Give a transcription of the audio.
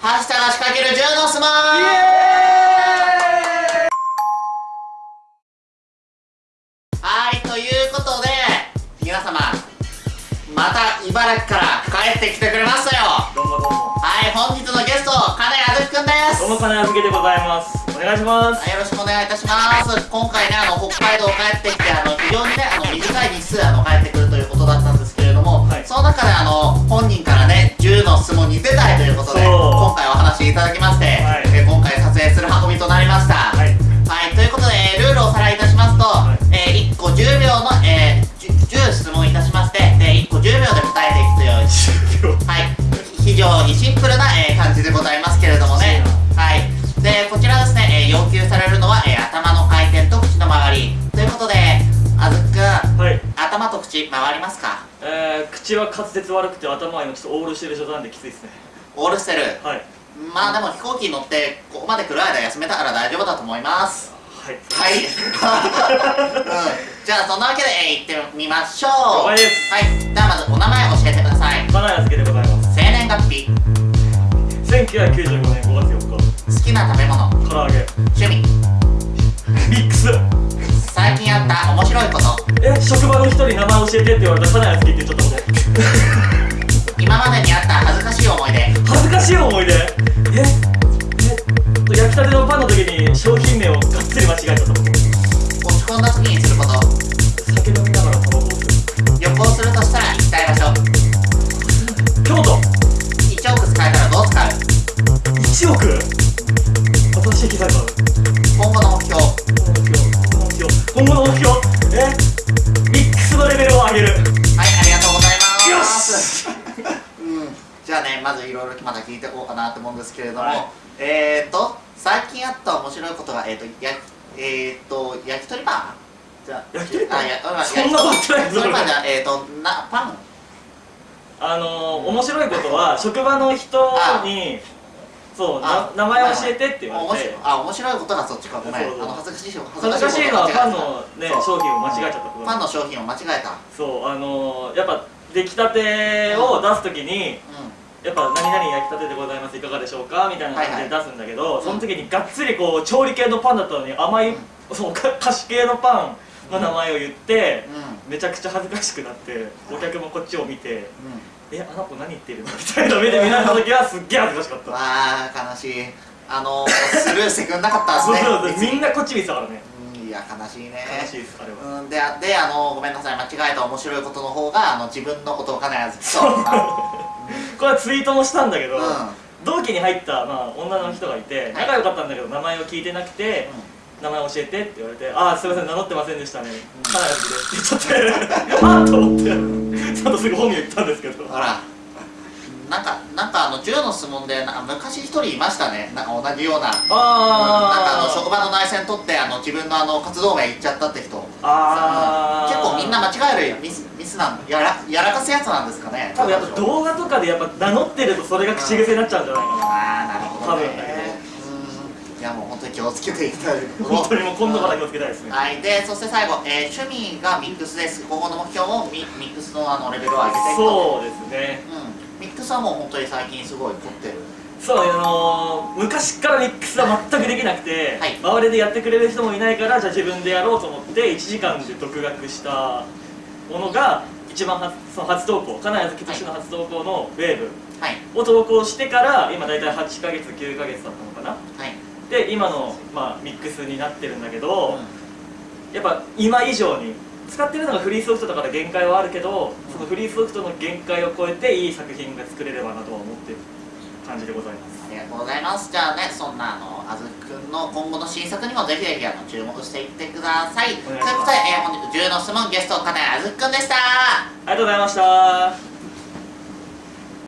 はしたが仕掛ける10の相撲イエはいということで皆様また茨城から帰ってきてくれましたよ。どうもどうも。はい本日のゲスト金谷あずきくんです。どうも金預けでございます。お願いしますはいよろしくお願いいたします。今回ねあの北海道帰ってきてあの非常にねあの短い日数あの帰って常にシンプルな、えー感じでございますけれどもね、はい、でこちらですね、えー要求されるのは、えー頭の回転と口の周り。ということで、あずっくん、はい。頭と口回りますか？えー、口は滑舌悪くて頭は今ちょっとオールしてる状態なんできついですね。オールしてる？はい。まあでも飛行機に乗ってここまで来る間休めたから大丈夫だと思います。はい。はい、うん、じゃあそんなわけで、えー、行ってみましょう。はい。ではまずお名前教えてください。金谷預けでございます月日1995年5月4日。好きな食べ物。唐揚げ。趣味。ミックス。最近あった面白いこと。え職場の人に名前教えてって言われたら金谷預けって言っちゃったこ今までにあった恥ずかしい思い出。と恥ずかしい思い出？ええ焼きたてのパンの時に商品名をがっつり間違えちゃったこと落ち込んだ時にすること。酒飲みながらタバコを吸う旅行するとしたら行きたい場所。京都。1億使えたらどう使う1億新しい機材がある今後の目標今後の目標えミックスのレベルを上げるはい。ありがとうございますよしうんじゃあねまずいろいろまだ聞いていこうかなと思うんですけれども、はいえーと最近あった面白いことがえーとやえーと焼き鳥パンじゃあ焼き鳥パンあやあそんなことない焼き鳥パンじゃえーとなパン？あのー、面白いことは職場の人にそう名前教えてって言わ面れて。白いあ面白いことがそっちかごめん。あの恥ずかしい恥ずかしいのはパンのね商品を間違えちゃったことパンの商品を間違えた。そうあのー、やっぱ出来たてを出す時にうやっぱ「何々焼きたてでございますいかがでしょうか?」みたいな感じで出すんだけど、いその時にがっつりこう調理系のパンだったのに甘い、そうか菓子系のパンの名前を言って、んうんめちゃくちゃ恥ずかしくなってお客もこっちを見てうん「えあの子何言ってるの? 」みたいな目で見られた時はすっげえ恥ずかしかった。わあ悲しい。あのスルーしてくんなかったですね。そうそうみんなこっち見てたからね。うんいや悲しいね。悲しいですあれは。うんであであのごめんなさい間違えた面白いことの方があの自分のことを必ずとそう。これはツイートもしたんだけど、うん。同期に入った、まあ、女の人がいて仲良かったんだけど名前を聞いてなくて、名前教えてって言われて「ああすいません名乗ってませんでしたね。かなりです」って言っちゃって。あっと思って。ちゃんとすぐ本名言ったんですけど。ほら。なんかなんかあの銃の質問でなんか昔一人いましたね。なんか同じような。あなんかあのあ職場の内戦取ってあの自分のあの活動名言っちゃったって人。あー。結構みんな間違えるミスミスなんやらやらかすやつなんですかね。多分やっぱ動画とかでやっぱ名乗ってるとそれが口癖になっちゃうんじゃないかな。ああなるほどね。うんいやもう本当に気をつけていきたい本当にもう今度から気をつけたいですね。はい、でそして最後、えー趣味がミックスです。今後の目標もミミックスのあのレベルを上げていくと。そうですね。うん、ミックスはもう本当に最近すごい凝ってる。そうあのー、昔からミックスは全くできなくて、はい。周りでやってくれる人もいないからじゃあ自分でやろうと思って1時間で独学したものが一番初その初投稿金谷月としての初投稿のウェーブはい。を投稿してから今大体8ヶ月9ヶ月だったので今の、まあ、ミックスになってるんだけど、うやっぱ今以上に使ってるのがフリーソフトだから限界はあるけど、そのフリーソフトの限界を超えていい作品が作れればなとは思ってる感じでございます。ん、ありがとうございます。じゃあねそんなあのあずくんの今後の新作にもぜひぜひあの注目していってください。ということで、えー本日10の質問ゲスト金谷あずくんでした。ありがとうございました